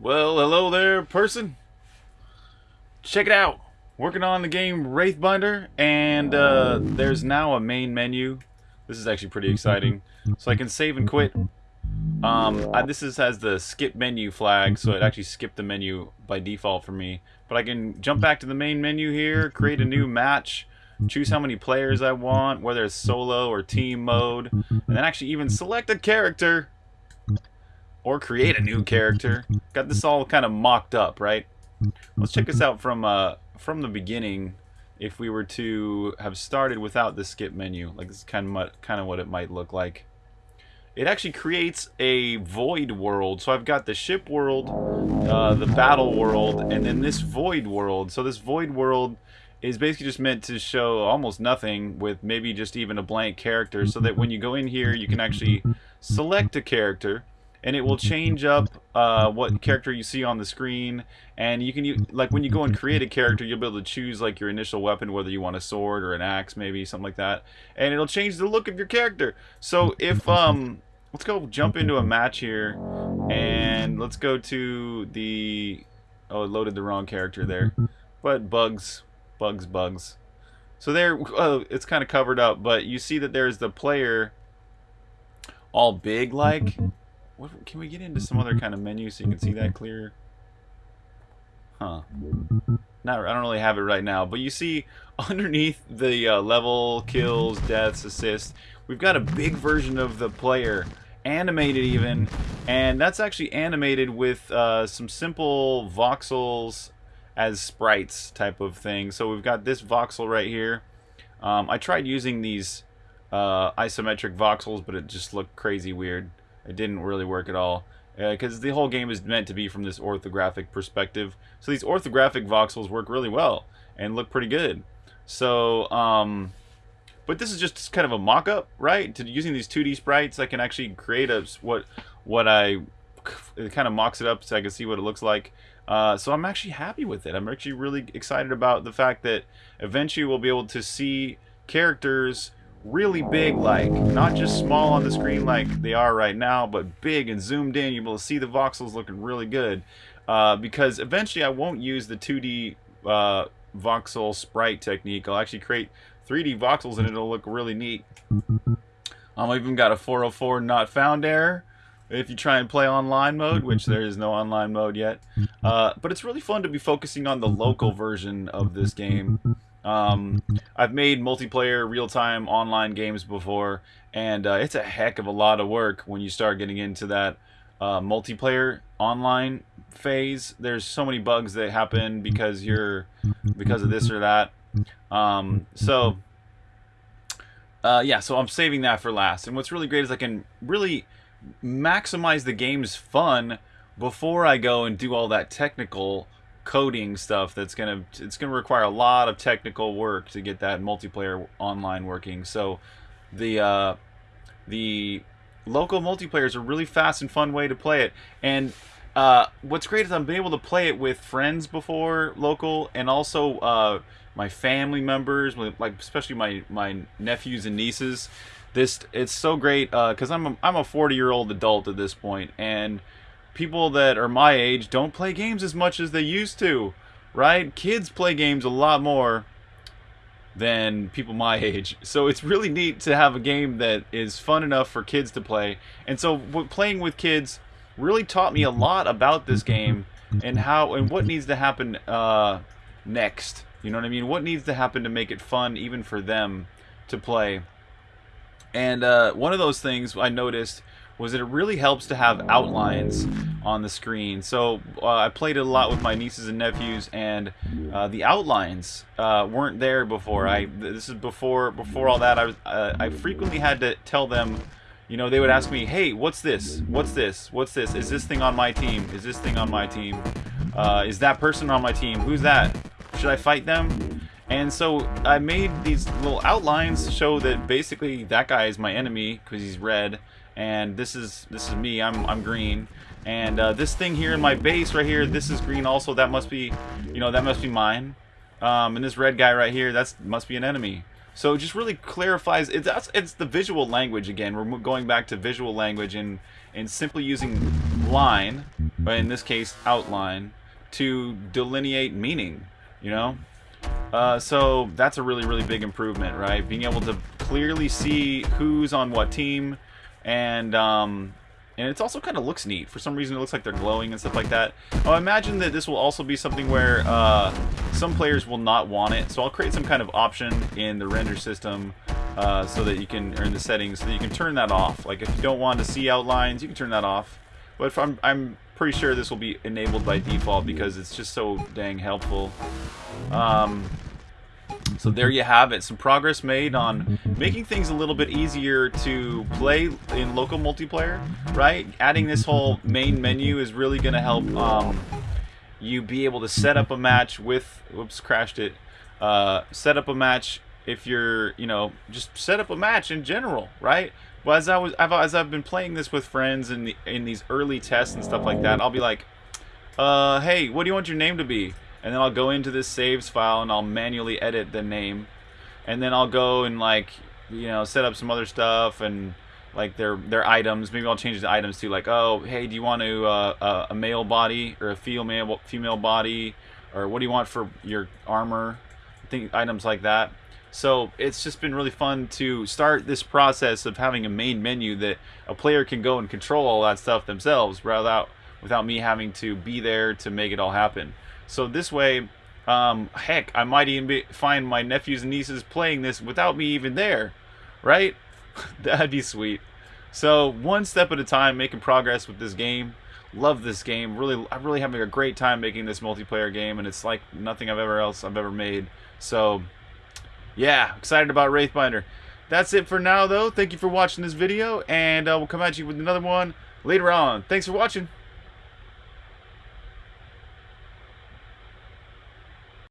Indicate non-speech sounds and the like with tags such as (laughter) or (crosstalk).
Well, hello there, person. Check it out. Working on the game Wraithbinder, and uh, there's now a main menu. This is actually pretty exciting. So I can save and quit. Um, I, this is, has the skip menu flag, so it actually skipped the menu by default for me. But I can jump back to the main menu here, create a new match, choose how many players I want, whether it's solo or team mode, and then actually even select a character or create a new character. Got this all kind of mocked up, right? Let's check this out from uh, from the beginning. If we were to have started without the skip menu, like this is kind of kind of what it might look like. It actually creates a void world. So I've got the ship world, uh, the battle world, and then this void world. So this void world is basically just meant to show almost nothing with maybe just even a blank character so that when you go in here you can actually select a character and it will change up uh, what character you see on the screen. And you can like when you go and create a character you'll be able to choose like your initial weapon whether you want a sword or an axe maybe something like that. And it'll change the look of your character. So if um let's go jump into a match here and let's go to the oh it loaded the wrong character there. But bugs bugs bugs. So there oh, it's kind of covered up but you see that there's the player all big like what, can we get into some other kind of menu so you can see that clear? Huh. Not, I don't really have it right now, but you see (laughs) underneath the uh, level, kills, deaths, assists, we've got a big version of the player, animated even, and that's actually animated with uh, some simple voxels as sprites type of thing. So we've got this voxel right here. Um, I tried using these uh, isometric voxels, but it just looked crazy weird. It didn't really work at all because uh, the whole game is meant to be from this orthographic perspective. So these orthographic voxels work really well and look pretty good. So, um, but this is just kind of a mock-up, right? To using these 2D sprites, I can actually create a what what I it kind of mocks it up so I can see what it looks like. Uh, so I'm actually happy with it. I'm actually really excited about the fact that eventually we'll be able to see characters really big like not just small on the screen like they are right now but big and zoomed in you'll be able to see the voxels looking really good uh, because eventually I won't use the 2D uh, voxel sprite technique I'll actually create 3D voxels and it'll look really neat um, I've even got a 404 not found error if you try and play online mode, which there is no online mode yet. Uh, but it's really fun to be focusing on the local version of this game. Um, I've made multiplayer real-time online games before, and uh, it's a heck of a lot of work when you start getting into that uh, multiplayer online phase. There's so many bugs that happen because you're because of this or that. Um, so uh, yeah, so I'm saving that for last. And what's really great is I can really maximize the game's fun before I go and do all that technical coding stuff that's gonna it's gonna require a lot of technical work to get that multiplayer online working. So the uh, the local multiplayer is a really fast and fun way to play it. And uh, what's great is I've been able to play it with friends before local and also uh, my family members, like especially my my nephews and nieces. This it's so great because uh, I'm a, I'm a 40 year old adult at this point and people that are my age don't play games as much as they used to, right? Kids play games a lot more than people my (laughs) age. So it's really neat to have a game that is fun enough for kids to play. And so playing with kids really taught me a lot about this game and how and what needs to happen uh, next. You know what I mean? What needs to happen to make it fun even for them to play. And uh, one of those things I noticed was that it really helps to have outlines on the screen. So uh, I played it a lot with my nieces and nephews, and uh, the outlines uh, weren't there before. I this is before before all that. I was uh, I frequently had to tell them. You know, they would ask me, "Hey, what's this? What's this? What's this? Is this thing on my team? Is this thing on my team? Uh, is that person on my team? Who's that? Should I fight them?" And so I made these little outlines to show that basically that guy is my enemy because he's red, and this is this is me. I'm I'm green, and uh, this thing here in my base right here, this is green also. That must be, you know, that must be mine. Um, and this red guy right here, that's must be an enemy. So it just really clarifies. It's it's the visual language again. We're going back to visual language and and simply using line, but in this case outline, to delineate meaning. You know. Uh, so that's a really really big improvement, right? Being able to clearly see who's on what team, and um, and it also kind of looks neat. For some reason, it looks like they're glowing and stuff like that. I imagine that this will also be something where uh, some players will not want it. So I'll create some kind of option in the render system uh, so that you can, or in the settings, so that you can turn that off. Like if you don't want to see outlines, you can turn that off. But I'm, I'm pretty sure this will be enabled by default because it's just so dang helpful. Um, so there you have it. Some progress made on making things a little bit easier to play in local multiplayer, right? Adding this whole main menu is really going to help um, you be able to set up a match with... Whoops, crashed it. Uh, set up a match if you're, you know, just set up a match in general, right? Well, as I was, I've, as I've been playing this with friends in the, in these early tests and stuff like that, I'll be like, uh, hey, what do you want your name to be? and then I'll go into this saves file and I'll manually edit the name. And then I'll go and like you know set up some other stuff and like their their items. Maybe I'll change the items to like oh hey do you want to uh, a male body or a female female body? Or what do you want for your armor? Think items like that so it's just been really fun to start this process of having a main menu that a player can go and control all that stuff themselves without without me having to be there to make it all happen so this way, um, heck, I might even be, find my nephews and nieces playing this without me even there, right? (laughs) That'd be sweet. So one step at a time, making progress with this game. Love this game. Really, I'm really having a great time making this multiplayer game, and it's like nothing I've ever else I've ever made. So, yeah, excited about Wraithbinder. That's it for now, though. Thank you for watching this video, and uh, we'll come at you with another one later on. Thanks for watching.